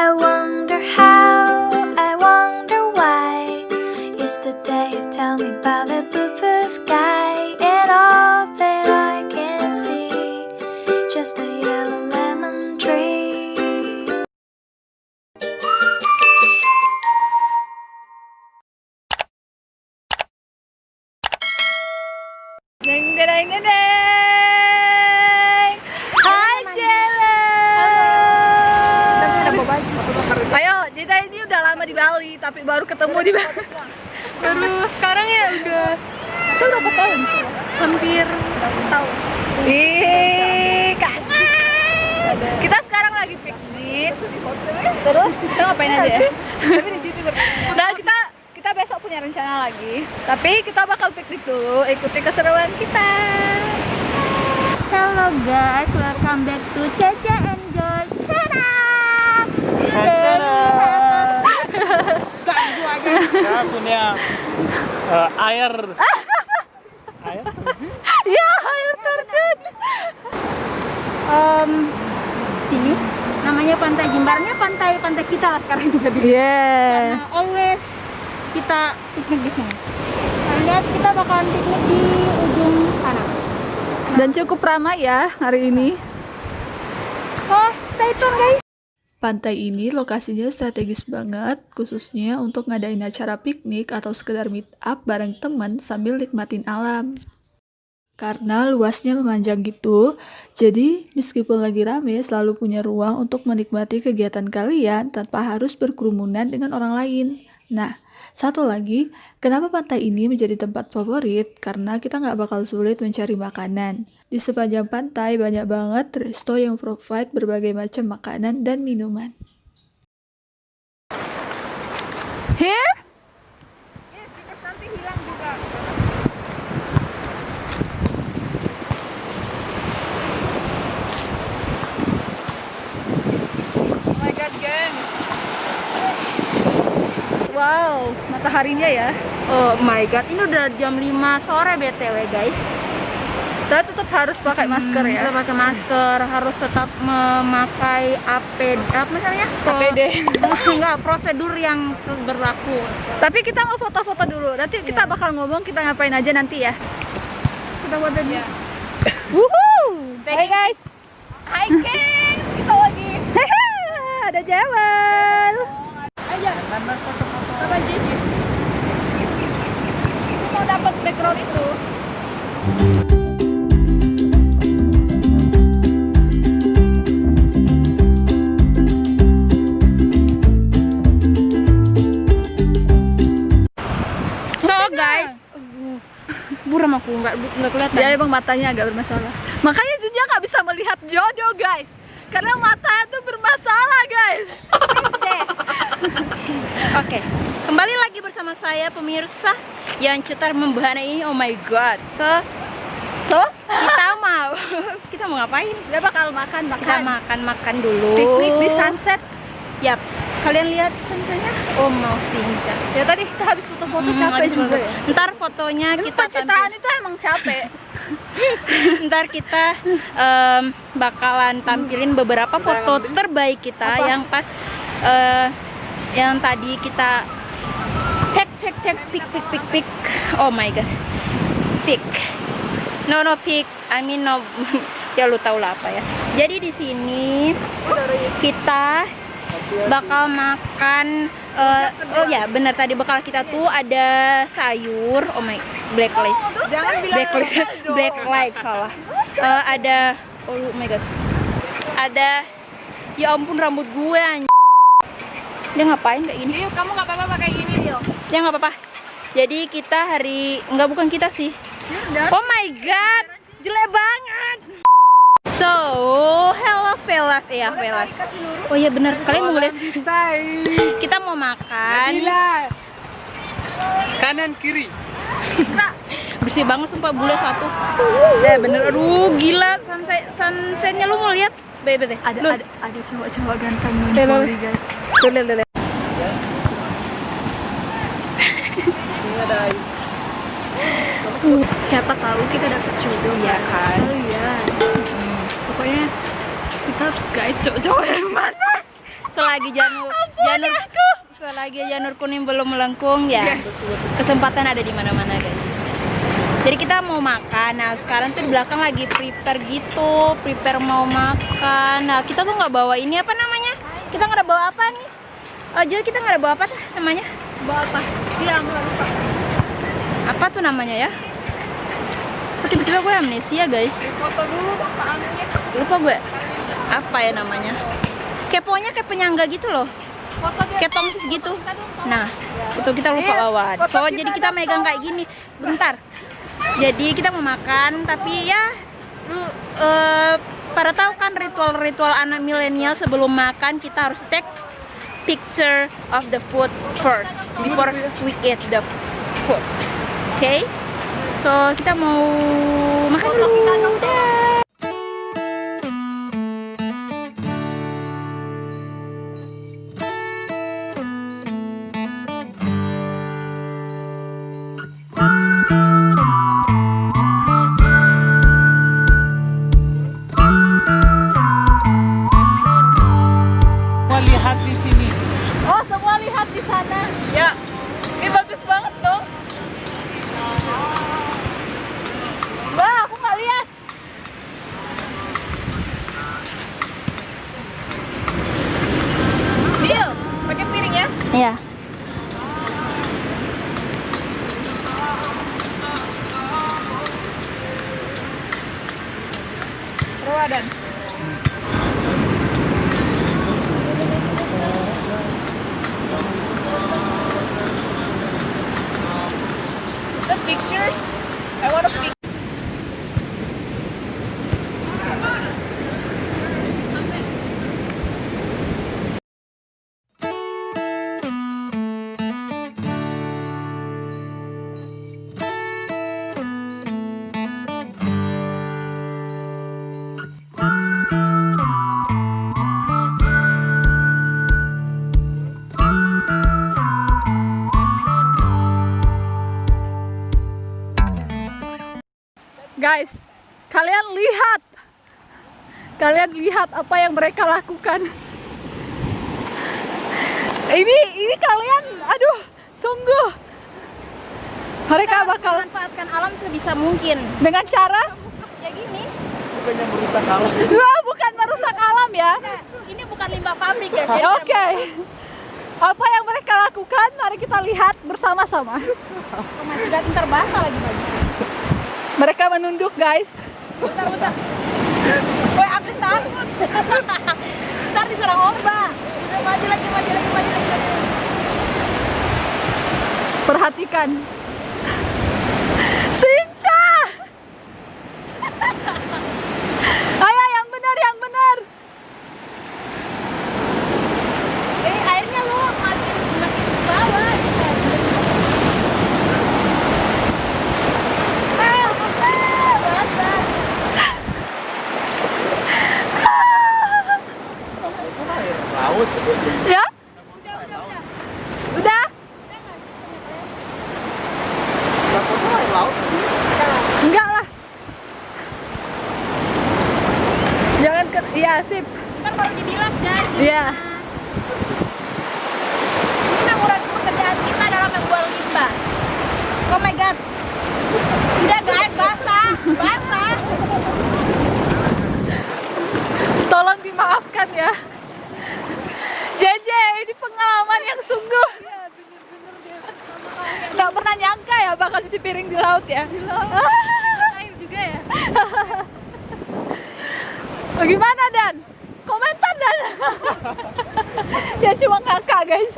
I wonder Itu berapa tahun? hampir Tahun. Ih, kangen. Kita sekarang lagi piknik. Terus kita ngapain aja ya? Tapi di situ Dan kita kita besok punya rencana lagi. Tapi kita bakal piknik dulu, ikuti keseruan kita. Hello guys, welcome back to Caca and Joy channel. Today we have a- aja. saya punya air air Ya, air terjun. Em, sini namanya Pantai Jimbarnya pantai pantai kita lah sekarang bisa dibilang. Yes. Karena always kita piknik di sini. Kalian lihat kita bakalan piknik di ujung sana. Dan cukup ramai ya hari ini. Oh, stay tune guys. Pantai ini lokasinya strategis banget, khususnya untuk ngadain acara piknik atau sekedar meet up bareng temen sambil nikmatin alam. Karena luasnya memanjang gitu, jadi meskipun lagi rame selalu punya ruang untuk menikmati kegiatan kalian tanpa harus berkerumunan dengan orang lain. Nah, satu lagi, kenapa pantai ini menjadi tempat favorit? Karena kita nggak bakal sulit mencari makanan. Di sepanjang pantai banyak banget resto yang provide berbagai macam makanan dan minuman. Here? Wow, mataharinya ya. Oh my god, ini udah jam 5 sore BTW guys. Kita tetap harus pakai masker Hmm, ya. Kita pakai masker, harus tetap memakai APD, apa namanya? APD. Enggak, prosedur yang berlaku. Tapi kita mau foto-foto dulu. Nanti kita bakal ngomong kita ngapain aja nanti ya. Kita foto dulu. Woohoo! Hai guys. Hai guys, kita lagi. ada Jawal. Ayo. Apa Gigi? Aku mau dapat background itu. So guys, buram aku nggak nggak kelihatan. Dia emang matanya agak bermasalah. Makanya dia nggak bisa melihat jodoh guys. Karena matanya tuh bermasalah guys. Oke, kembali lagi bersama saya pemirsa yang cetar membahana ini. Oh my god. So So, kita mau kita mau ngapain? dia bakal makan Kita makan. makan makan dulu. Piknik di sunset. Yap. Kalian lihat senjanya? Oh mau sinja. Ya tadi kita habis foto-foto Hmm, capek habis juga foto. ya. Ntar fotonya Tapi kita pencitraan tampil- itu emang capek. Ntar kita em, bakalan tampilin beberapa foto terbaik kita Apa? yang pas eh, yang tadi kita cek cek cek pik pik pik pik. Oh my god. Pik. No no pik. I mean no ya lu tau lah apa ya. Jadi di sini kita bakal makan eh, oh ya benar tadi bakal kita tuh ada sayur oh my blacklist Jangan blacklist blacklight salah Eh, ada oh my god ada ya ampun rambut gue anj- dia ngapain kayak gini? Yuk, kamu nggak apa-apa pakai gini, yuk. ya nggak apa-apa. Jadi kita hari nggak bukan kita sih. Ya oh my god jelek banget. So hello velas eh ya velas oh iya bener. Kalian mau ngeliat kita mau makan. Kanan kiri. Bersih banget sumpah. Bule satu. Eh bener. Aduh gila. Sunset sunsetnya lu mau lihat bebe deh Ada Lu. ada ada cowok-cowok ganteng lihat. guys. Tuh, lihat, lihat. Siapa tahu kita dapet jodoh Iya kan? Kalian. Pokoknya kita harus guide cowok-cowok yang mana. selagi janur janur selagi janur kuning belum melengkung ya kesempatan ada di mana-mana guys jadi kita mau makan. Nah sekarang tuh di belakang lagi prepare gitu. Prepare mau makan. Nah kita tuh nggak bawa ini apa namanya? Kita nggak ada bawa apa nih? Oh jadi kita nggak ada bawa apa tuh namanya? Bawa apa? Dia nggak lupa. apa tuh namanya ya? Kok tiba-tiba gue amnesia guys? Foto dulu lupa gue. Apa ya namanya? Keponya kayak penyangga gitu loh. Foto dia. kayak tongsis gitu. Nah itu kita lupa Iya, bawa. so jadi kita megang kayak gini. Bentar jadi kita mau makan tapi ya lu eh, pada tahu kan ritual-ritual anak milenial sebelum makan kita harus take picture of the food first before we eat the food oke so kita mau makan dulu Dah. Pictures? I want to pic. Guys, kalian lihat. Kalian lihat apa yang mereka lakukan. Ini ini kalian aduh, sungguh. Mereka bakal memanfaatkan alam sebisa mungkin dengan cara ya gini Bukannya merusak alam. Wah, bukan merusak alam ya. ini bukan limbah pabrik ya Oke. Apa yang mereka lakukan? Mari kita lihat bersama-sama. sudah ntar basah lagi Mereka menunduk, guys. bentar bentar Woi, takut ntar diserang ombak udah maju lagi maju lagi maju lagi, maju lagi. Perhatikan. Sinca! Ayo yang benar, yang benar. eh airnya lo makin makin ke bawah Ah, basah. Laut. Ya? Udah? Takutnya air laut. Enggak lah. Jangan ke Iya, sip. ntar baru dibilas kan Iya. ini mengurangi pekerjaan kita dalam membuang limbah oh my god udah guys basah basah Tolong dimaafkan ya. JJ, ini pengalaman yang sungguh. Nggak pernah nyangka ya bakal isi piring di laut ya. Air juga ya. Bagaimana Dan? Komentar Dan. ya cuma ngakak guys.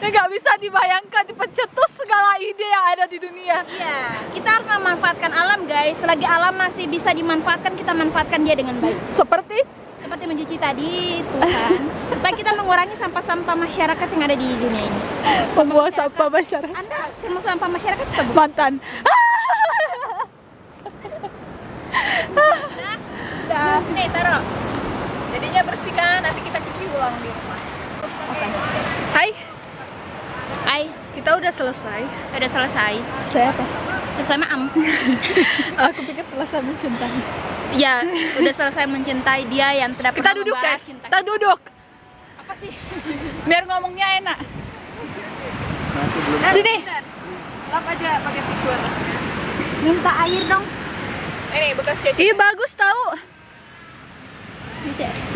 Ya nggak bisa dibayangkan dipencetus segala ide yang ada di dunia. Iya, kita harus memanfaatkan alam guys. Selagi alam masih bisa dimanfaatkan, kita manfaatkan dia dengan baik. Seperti Seperti mencuci tadi, Tuhan. Supaya kita mengurangi sampah-sampah masyarakat yang ada di dunia ini. pembuang sampah masyarakat Anda termasuk sampah masyarakat bukan? mantan. Udah. Sini taruh. Jadinya bersihkan, nanti kita cuci ulang di rumah. Hai, Hai, kita udah selesai. udah selesai. Saya apa? Selesai maam. Aku pikir selesai mencintai. Ya, udah selesai mencintai dia yang tidak Kita pernah duduk membahas guys. cinta. Kita duduk. Apa sih? Biar ngomongnya enak. Belum. Sini. Lap aja pakai tisu atasnya. Minta air dong. Ini bekas cecek. Ih bagus tahu.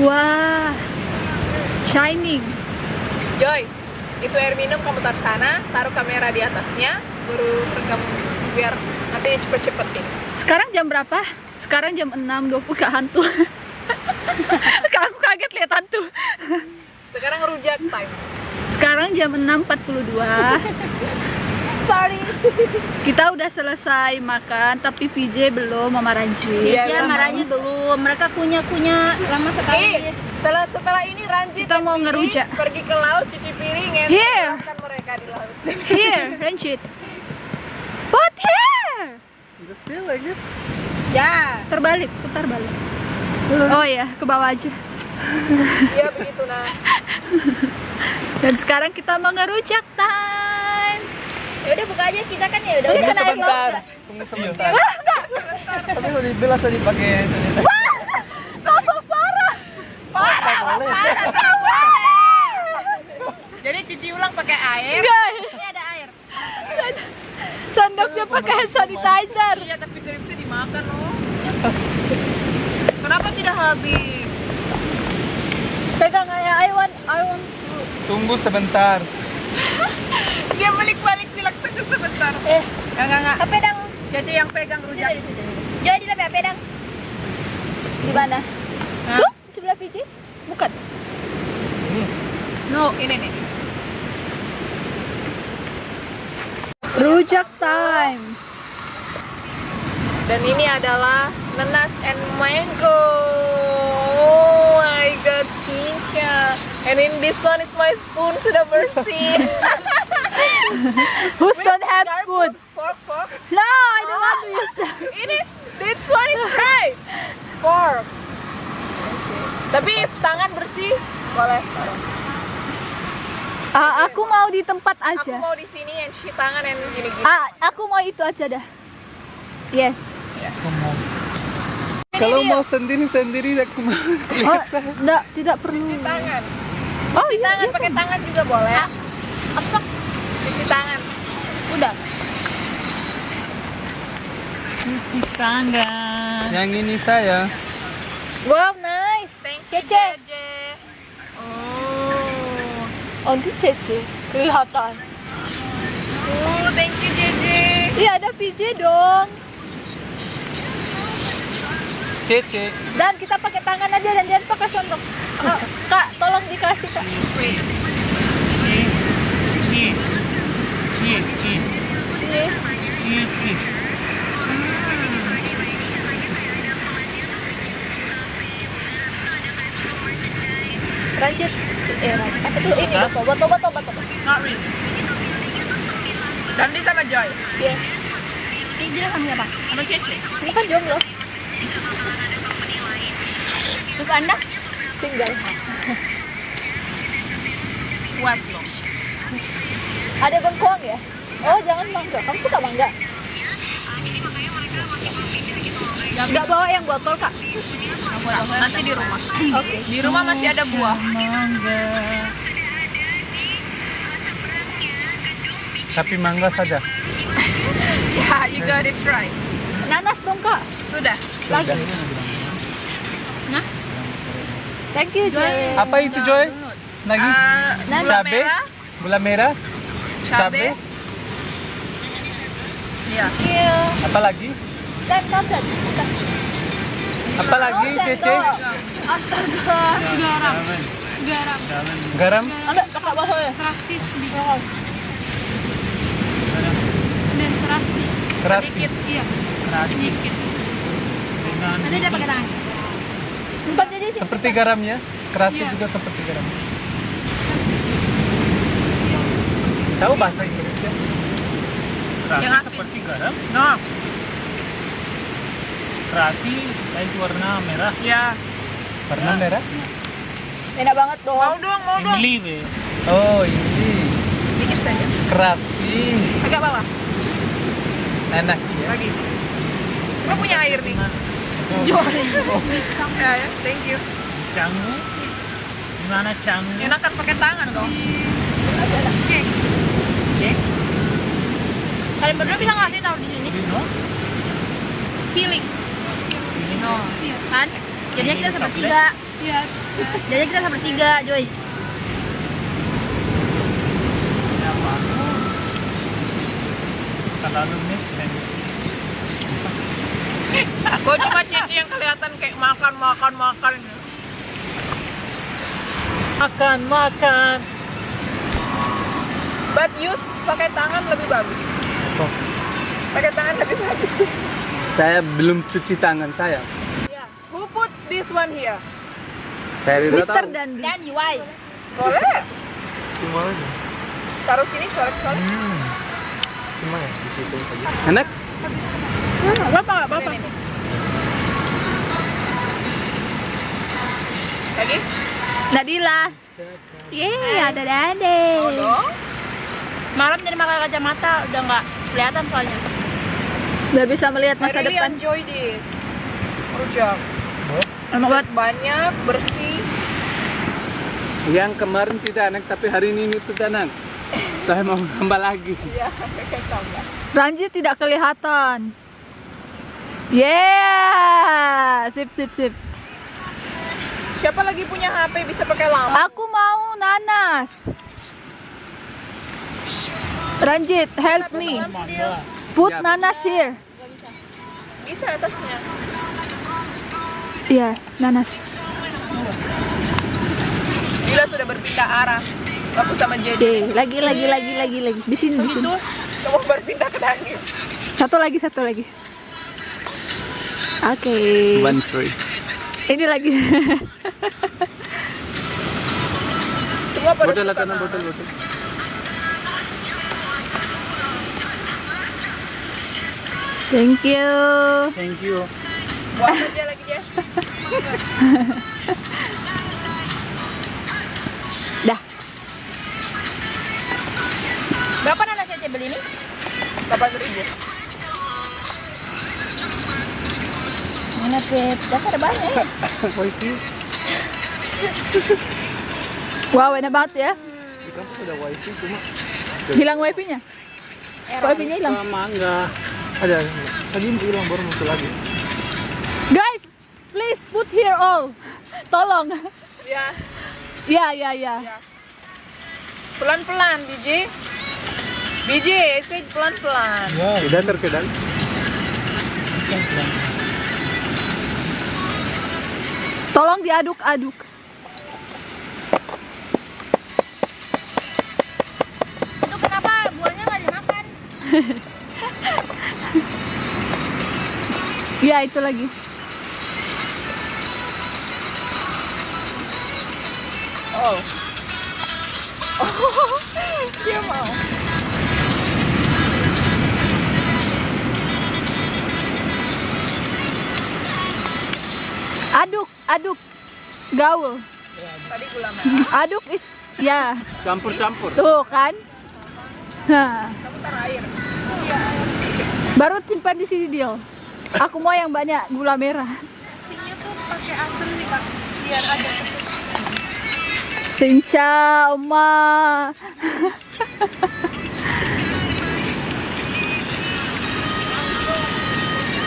Wah. Shining. Joy, itu air minum kamu taruh sana, taruh kamera di atasnya, baru rekam biar nanti cepet-cepetin. Sekarang jam berapa? Sekarang jam 6.20 ke hantu. Aku kaget lihat hantu. Sekarang rujak time. Sekarang jam 6.42. Sorry. Kita udah selesai makan, tapi PJ belum, Mama Ranji. Iya, Ya, belum. marahnya belum. Mereka kunyah-kunyah lama sekali. Eh, setelah setelah ini Ranjit Kita mau ngerujak. pergi ke laut cuci piring ya Here. mereka di laut Here, Ranjit. Put here. Just feel like this. Ya. Terbalik, putar balik. Oh ya, ke bawah aja. iya begitu nah Dan sekarang kita mau ngerujak time. Ya udah buka aja kita kan ya udah. Tunggu Udah air sebentar. Tunggu sebentar. Tapi kalau dibilas tadi pakai sanitizer. Tambah parah. Parah, boleh. jadi cuci ulang pakai air Guys, Ini ada air. sendoknya pakai hand sanitizer. iya tapi tidak bisa dimakan loh kenapa tidak habis Pegang aja, I want, I want. Tunggu sebentar. dia balik-balik bilang tunggu sebentar Eh, enggak enggak enggak apa dang? Cece yang pegang rujak Jadi di apa dang? Di mana? Hah? Tuh, sebelah PJ? Bukan. no ini nih Rujak time. dan ini adalah nanas and mango oh my god Cynthia and in this one is my spoon sudah bersih Who's don't have food? fork fork No, I don't want to use that. ini this one is right fork tapi if tangan bersih boleh Ah, aku mau di tempat aku aja. mau di sini and cuci tangan and gini gini Ah, aku mau itu aja dah. Yes. Kalau mau sendiri-sendiri aku mau. Oh, enggak, tidak perlu. cuci tangan Oh, cuci iya, tangan iya. pakai tangan juga boleh apa cuci tangan udah Cuci tangan. Yang ini saya. Wow, nice. thank you Cece. Oh Oh, itu Cece. Kelihatan. oh thank you Jeje Iya, ada PJ dong. Cece. Dan kita pakai tangan aja dan jangan pakai sendok. Kak, Kak, tolong dikasih, Kak. wait Ci. Ci. Ci. Sini. Ci. Ci. Ranjit. Eh, ranjit. Apa tuh? Ini, botol, botol, botol, botol. Not really Dandi sama Joy Yes. Ini dia sama siapa? sama Cece Ini kan jomblo. Terus Anda? Single. puas loh Ada bengkoang ya? Oh, jangan mangga. Kamu suka mangga? Nggak bawa yang botol, Kak. nanti di rumah Oke. di rumah masih ada buah Mangga. Tapi mangga saja. ya you gotta try Nanas dong, Kak. sudah Lagi. Nah. Thank you, Joy. Apa itu Joy? Lagi? Eh, gula Cabe? Gula merah? cabe ya you. Apa lagi? Apa lagi Oh, Cece? Astaga. garam garam Garam? Ada kakak baso ya? rasis Oh. dan terasi Terasi. sedikit iya sedikit Nanti dia pakai tangan. Empat jadi sih. Seperti garamnya? Kerasi Iya. juga seperti garam. Tahu bahasa Inggrisnya? yang asin seperti garam. no Terasi itu warna merah. ya Warna merah? Enak banget dong. mau dong mau dong be. Oh ini dikit saja kerasi. agak bawah Enak ya. lagi kau punya air nih Oh. Joy. ya, ya thank you Jangan. Gimana cangnya? Enakan pakai tangan dong. Kalian berdua bisa nggak sih taruh di sini? Dino? Feeling. No. Kan? Jadinya kita sepertiga. Iya. Jadinya kita sepertiga, Joy. Apa? Terlalu Kok cuma Cici yang kelihatan kayak makan makan makan. Makan, makan. But use pakai tangan lebih bagus. Oh. Pakai tangan lebih bagus. Saya belum cuci tangan saya. Yeah. Who put this one here? Saya tidak tahu. Dan Dan why? Boleh. Gimana? Taruh sini colek-colek. Hmm. Gimana? Di situ aja. Enak? Bapak nggak bapak. Lagi? Nadila. Yeay, ada dade. Malam jadi pakai kacamata udah nggak kelihatan soalnya. Udah bisa melihat I masa really depan. enjoy this. Rujak. Emang buat Banyak, bersih. Yang kemarin tidak enak, tapi hari ini itu enak. Saya mau tambah lagi. Iya, tambah. Ranji tidak kelihatan. Yeah, sip sip sip. Siapa lagi punya HP bisa pakai lama? Aku mau nanas. Ranjit, help me. Put nanas here. Bisa atasnya. Iya, nanas. Gila sudah berpindah arah. Aku sama Jadi. Oke, lagi lagi lagi lagi lagi. Di sini di sini. Kamu berpindah ke Daniel. Satu lagi, satu lagi. Oke. One three. Ini lagi. Semua pada Botol botol botol. Thank you. Thank you. Buat aja lagi dia. Dah. Berapa nanas yang beli ini? 8 ribu. Mana Beb? Dasar ada banyak. ya. Wifi. Wow, enak banget ya. Di kampus ada wifi cuma Hilang wifi-nya. Wifi-nya hilang. sama enggak. Ada. Tadi hilang baru muncul lagi. Guys, please put here all. Tolong. Ya, Ya, ya, ya. pelan-pelan biji. Biji, say pelan-pelan. Ya, Tidak terkendali. Tolong diaduk-aduk. Itu kenapa buahnya nggak dimakan? Ya, itu lagi. Oh. Oh, dia mau. Aduk, aduk. Gaul. Tadi gula merah. Aduk is ya. Campur-campur. Tuh kan? Nah, air. baru simpan di sini Dio. Aku mau yang banyak gula merah. Pastinya tuh pakai asam nih kak. Biar ada Sinca, Oma.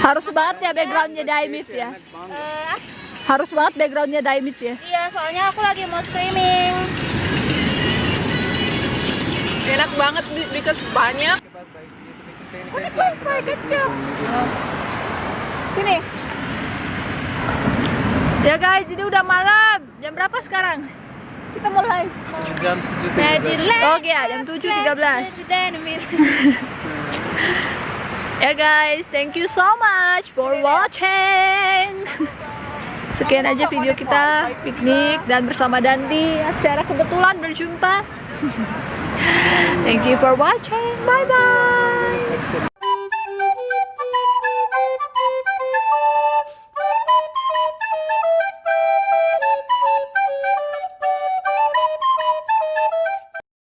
Harus banget ya backgroundnya Daimit ya. Eh, Harus banget backgroundnya Daimit ya. iya, soalnya aku lagi mau streaming. enak banget because banyak. Sini. Ya guys, ini udah malam. Jam berapa sekarang? Kita mulai. Jam 7.13. Oke ya, jam 7.13. Ya guys, thank you so much for watching. sekian aja video kita piknik dan bersama Dandi secara kebetulan berjumpa. Thank you for watching. Bye bye